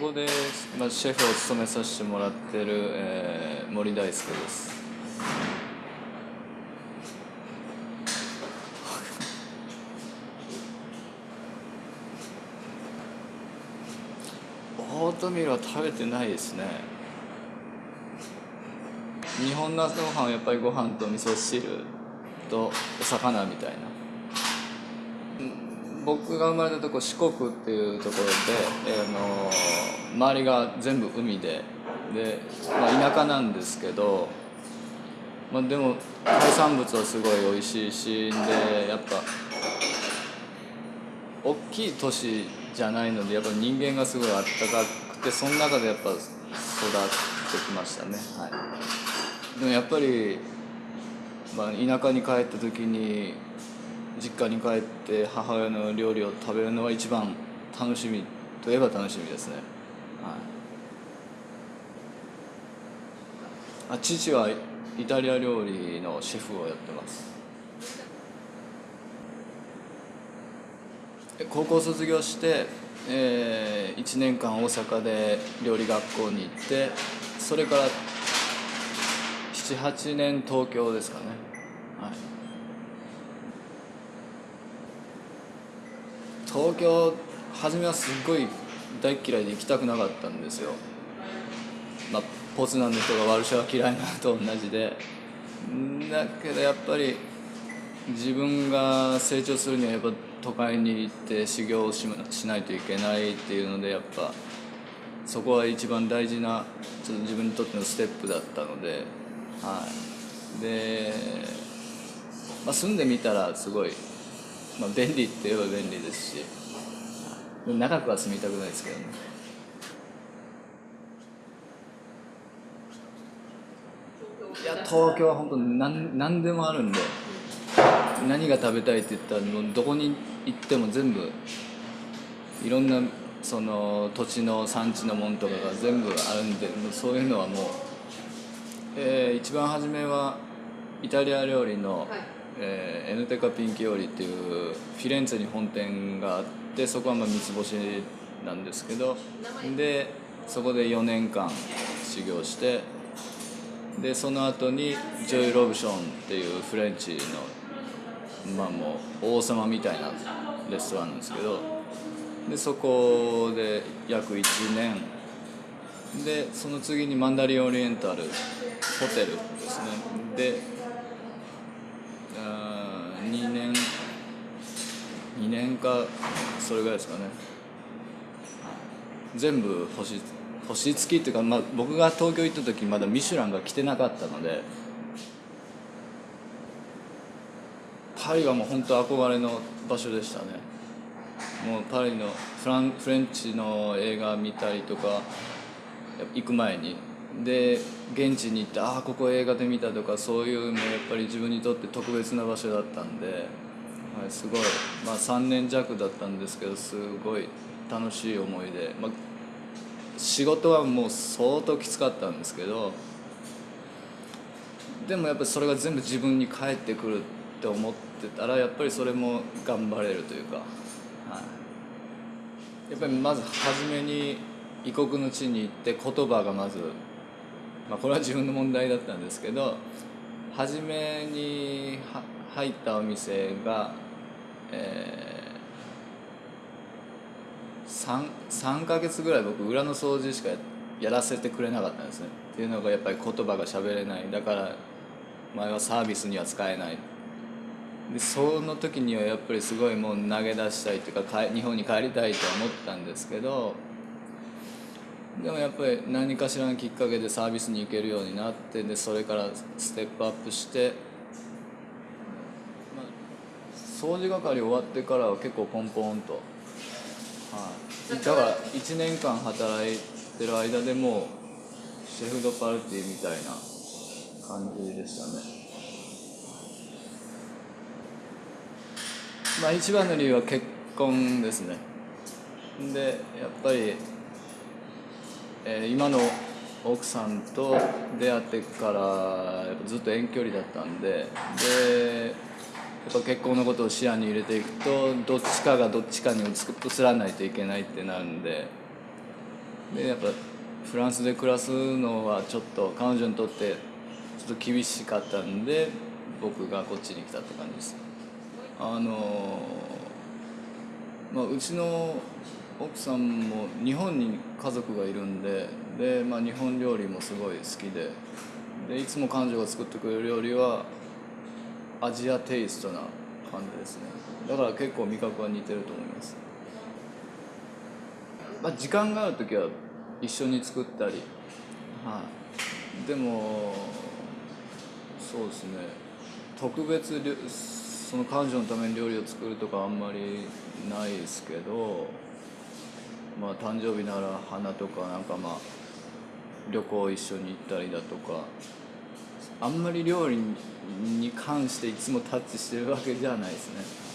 こで、まあ、シェフを務めさせてもらってる、えー、森大輔です。オートミールは食べてないですね。日本の朝ごはんはやっぱりご飯と味噌汁とお魚みたいな僕が生まれたとこ四国っていうところで、えー、の周りが全部海でで、まあ、田舎なんですけど、まあ、でも海産物はすごい美味しいしでやっぱ大きい都市じゃないのでやっぱ人間がすごいあったかくてその中でやっぱ育ってきましたね。はい。でもやっぱり、まあ、田舎に帰った時に実家に帰って母親の料理を食べるのは一番楽しみといえば楽しみですね、はい、あ父はイタリア料理のシェフをやってます。高校卒業して、えー、1年間大阪で料理学校に行ってそれから78年東京ですかねはい東京初めはすっごい大嫌いで行きたくなかったんですよ。まあポツナンの人がワルシャワ嫌いなのと同じで。だけどやっぱり自分が成長するにはやっぱ都会に行って修行をししないといけないっていうのでやっぱそこは一番大事なちょっと自分にとってのステップだったので。はい。で、まあ、住んでみたらすごい、まあ、便利って言えば便利ですし。長くは住みたくないですけどね。いや東京は本当何何でもあるんで何が食べたいって言ったらもうどこに行っても全部いろんなその土地の産地のもんとかが全部あるんでもうそういうのはもう、えー、一番初めはイタリア料理の、はい、えー、エノテーカピンキオーリっていうフィレンツェに本店があってそこはまあ三つ星なんですけどでそこで4年間修行してでその後にジョエル・ロブションっていうフレンチのまあもう王様みたいなレストランなんですけどでそこで約1年でその次にマンダリンオリエンタルホテルですね。であ2年2年かそれぐらいですかね。全部星星付きっていうか、まあ、僕が東京行った時まだミシュランが来てなかったのでパリはもう本当憧れの場所でしたね。もうパリのフランフレンチの映画見たりとか行く前に。で現地に行ってああここ映画で見たとかそういうのやっぱり自分にとって特別な場所だったんで、はい、すごい、まあ、3年弱だったんですけどすごい楽しい思いで、まあ、仕事はもう相当きつかったんですけどでもやっぱりそれが全部自分に返ってくるって思ってたらやっぱりそれも頑張れるというか、はい、やっぱりまず初めに異国の地に行って言葉がまず、まあ、これは自分の問題だったんですけど初めに入ったお店が、えー、3, 3ヶ月ぐらい僕裏の掃除しかやらせてくれなかったんですね。っていうのがやっぱり言葉が喋れない。だから前はサービスには使えない。でその時にはやっぱりすごいもう投げ出したいというか日本に帰りたいと思ったんですけどでもやっぱり何かしらのきっかけでサービスに行けるようになってでそれからステップアップして、まあ、掃除係終わってからは結構ポンポンと、はい、だから1年間働いてる間でもシェフ・ド・パルティみたいな感じでしたね。まあ一番の理由は結婚ですねでやっぱり、えー、今の奥さんと出会ってからずっと遠距離だったんででやっぱ結婚のことを視野に入れていくとどっちかがどっちかに移らないといけないってなるんででやっぱフランスで暮らすのはちょっと彼女にとってちょっと厳しかったんで僕がこっちに来たって感じです。あのまあうちの奥さんも日本に家族がいるんでで、まあ、日本料理もすごい好きででいつも彼女が作ってくれる料理はアジアテイストな感じですね。だから結構味覚は似てると思います、まあ、時間がある時は一緒に作ったり。はい。でもそうですね。特別その彼女のために料理を作るとかあんまりないですけどまあ誕生日なら花とかなんかまあ旅行一緒に行ったりだとかあんまり料理に関していつもタッチしてるわけじゃないですね。